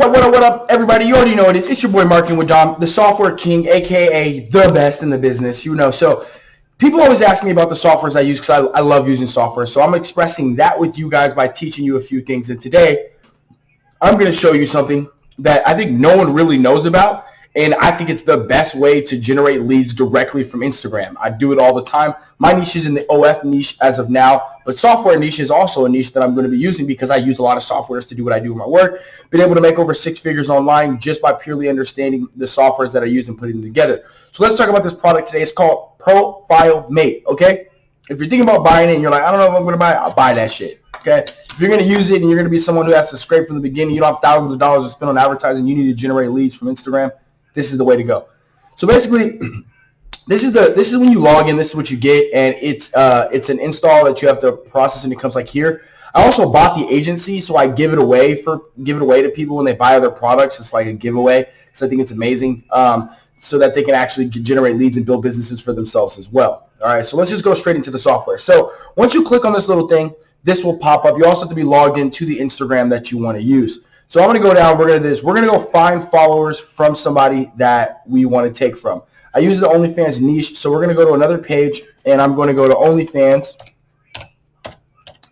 What up, what up, everybody? You already know it is. It's your boy Marketing with Dom, the software king, aka the best in the business. You know, so people always ask me about the softwares I use because I, I love using software. So I'm expressing that with you guys by teaching you a few things. And today, I'm going to show you something that I think no one really knows about. And I think it's the best way to generate leads directly from Instagram. I do it all the time. My niche is in the OF niche as of now, but software niche is also a niche that I'm going to be using because I use a lot of softwares to do what I do in my work. Been able to make over six figures online just by purely understanding the softwares that I use and putting them together. So let's talk about this product today. It's called Profile Mate, okay? If you're thinking about buying it and you're like, I don't know if I'm going to buy it, I'll buy that shit, okay? If you're going to use it and you're going to be someone who has to scrape from the beginning, you don't have thousands of dollars to spend on advertising, you need to generate leads from Instagram, this is the way to go. So basically, this is the this is when you log in. This is what you get, and it's uh, it's an install that you have to process, and it comes like here. I also bought the agency, so I give it away for give it away to people when they buy other products. It's like a giveaway, because I think it's amazing, um, so that they can actually generate leads and build businesses for themselves as well. All right, so let's just go straight into the software. So once you click on this little thing, this will pop up. You also have to be logged into the Instagram that you want to use. So I'm going to go down. We're going to do this. We're going to go find followers from somebody that we want to take from. I use the OnlyFans niche, so we're going to go to another page, and I'm going to go to OnlyFans,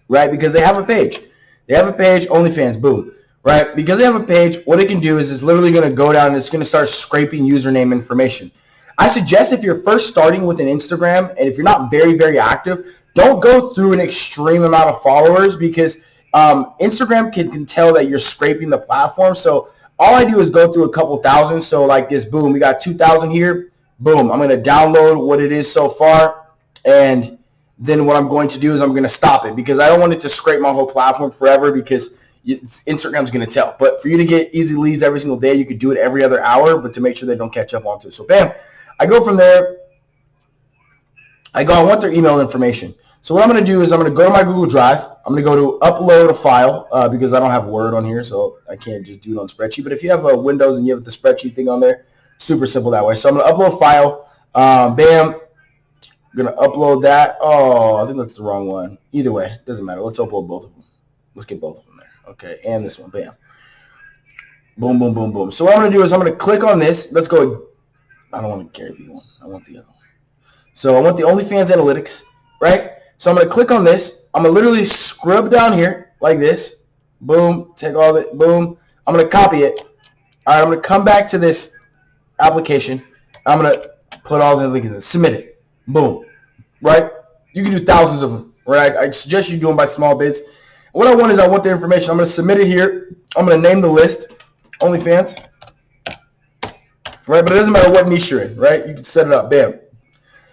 right? Because they have a page. They have a page, OnlyFans, boom, right? Because they have a page, what it can do is it's literally going to go down and it's going to start scraping username information. I suggest if you're first starting with an Instagram and if you're not very, very active, don't go through an extreme amount of followers because – um, Instagram can, can tell that you're scraping the platform. So all I do is go through a couple thousand. So like this, boom, we got 2,000 here. Boom, I'm going to download what it is so far. And then what I'm going to do is I'm going to stop it because I don't want it to scrape my whole platform forever because Instagram's going to tell. But for you to get easy leads every single day, you could do it every other hour, but to make sure they don't catch up onto it. So bam, I go from there. I go, I want their email information. So what I'm going to do is I'm going to go to my Google Drive. I'm going to go to upload a file uh, because I don't have Word on here, so I can't just do it on spreadsheet. But if you have a Windows and you have the spreadsheet thing on there, super simple that way. So I'm going to upload a file. Um, bam. I'm going to upload that. Oh, I think that's the wrong one. Either way, doesn't matter. Let's upload both of them. Let's get both of them there. Okay, and this one. Bam. Boom, boom, boom, boom. So what I'm going to do is I'm going to click on this. Let's go. I don't want to carry V1. I want the other one. So I want the OnlyFans Analytics, right? So I'm going to click on this. I'm going to literally scrub down here like this. Boom. Take all of it. boom. I'm going to copy it. All right. I'm going to come back to this application. I'm going to put all the links in. Submit it. Boom. Right? You can do thousands of them. Right? I, suggest you do them by small bits. What I want is I want the information. I'm going to submit it here. I'm going to name the list. OnlyFans. Right? But it doesn't matter what niche you're in. Right? You can set it up. Bam.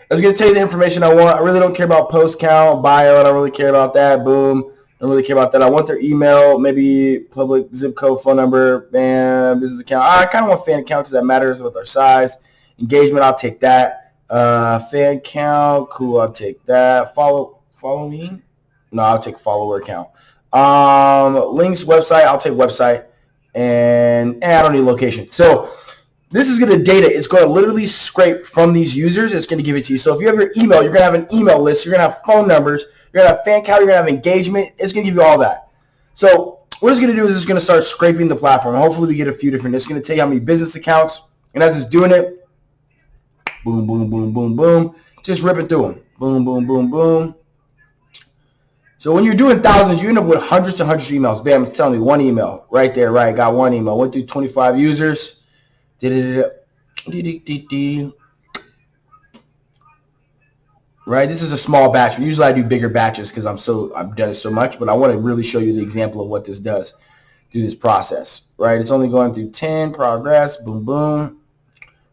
I was going to tell you the information I want. I really don't care about post count, bio. I don't really care about that. Boom. I don't really care about that. I want their email, maybe public zip code, phone number, bam, business account. I kind of want fan account because that matters with our size. Engagement, I'll take that. Uh, fan count, cool, I'll take that. Follow, me? No, I'll take follower account. Um, links, website, I'll take website. And, and I don't need location. So this is going to data. It's going to literally scrape from these users. It's going to give it to you. So if you have your email, you're going to have an email list. You're going to have phone numbers. You're going to have fan count. You're going to have engagement. It's going to give you all that. So what it's going to do is it's going to start scraping the platform. Hopefully we get a few different. It's going to tell you how many business accounts. And as it's doing it, boom, boom, boom, boom, boom, just ripping through them. Boom, boom, boom, boom. So when you're doing thousands, you end up with hundreds and hundreds of emails. Bam, it's telling me one email right there, right? Got one email. Went through 25 users. Right, this is a small batch. Usually I do bigger batches because I'm so I've done it so much, but I want to really show you the example of what this does through this process. Right, it's only going through 10 progress, boom, boom.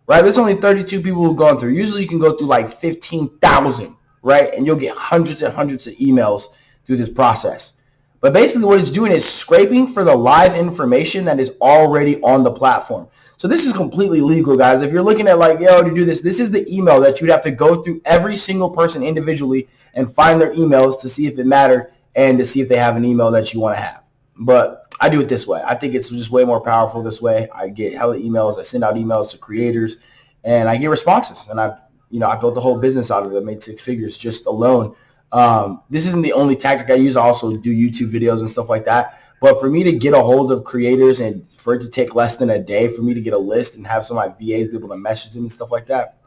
Right, there's only 32 people who've gone through. Usually you can go through like 15,000, right, and you'll get hundreds and hundreds of emails through this process. But basically what it's doing is scraping for the live information that is already on the platform. So this is completely legal, guys. If you're looking at like, yo, to do this, this is the email that you'd have to go through every single person individually and find their emails to see if it mattered and to see if they have an email that you want to have. But I do it this way. I think it's just way more powerful this way. I get hella emails. I send out emails to creators and I get responses. And I, you know, I built the whole business out of it. I made six figures just alone um, this isn't the only tactic I use. I also do YouTube videos and stuff like that. But for me to get a hold of creators and for it to take less than a day for me to get a list and have some of my VAs be able to message them and stuff like that,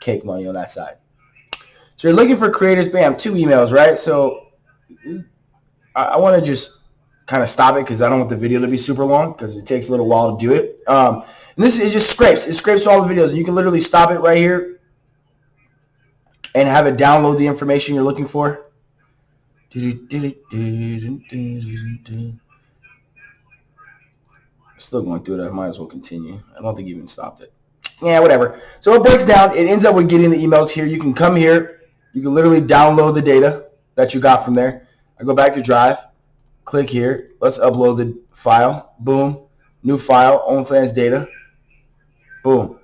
cake money on that side. So you're looking for creators, bam, two emails, right? So I, want to just kind of stop it because I don't want the video to be super long because it takes a little while to do it. Um, and this is just scrapes. It scrapes all the videos. And you can literally stop it right here and have it download the information you're looking for. Still going through it. I might as well continue. I don't think you even stopped it. Yeah, whatever. So it breaks down. It ends up with getting the emails here. You can come here. You can literally download the data that you got from there. I go back to Drive. Click here. Let's upload the file. Boom. New file. OnlyFans data. Boom.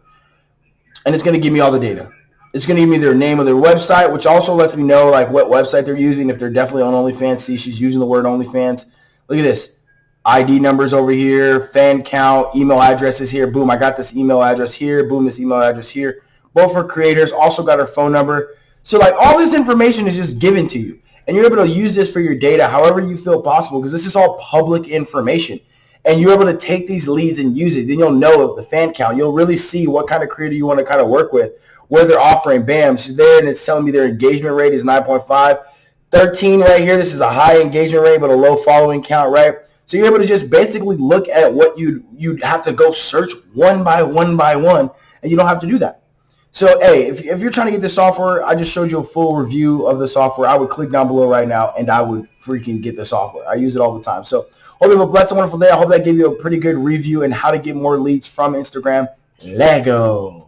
And it's going to give me all the data. It's going to give me their name of their website, which also lets me know like what website they're using. If they're definitely on OnlyFans, see she's using the word OnlyFans. Look at this. ID numbers over here, fan count, email addresses here. Boom, I got this email address here. Boom, this email address here. Both for creators. Also got her phone number. So like all this information is just given to you. And you're able to use this for your data however you feel possible because this is all public information and you're able to take these leads and use it, then you'll know the fan count. You'll really see what kind of creator you want to kind of work with, where they're offering. Bam, She's there, and it's telling me their engagement rate is 9.5. 13 right here, this is a high engagement rate, but a low following count, right? So you're able to just basically look at what you you'd have to go search one by one by one, and you don't have to do that. So, hey, if, if you're trying to get this software, I just showed you a full review of the software. I would click down below right now, and I would freaking get the software. I use it all the time. So Hope you have a blessed wonderful day. I hope that gave you a pretty good review and how to get more leads from Instagram. Lego.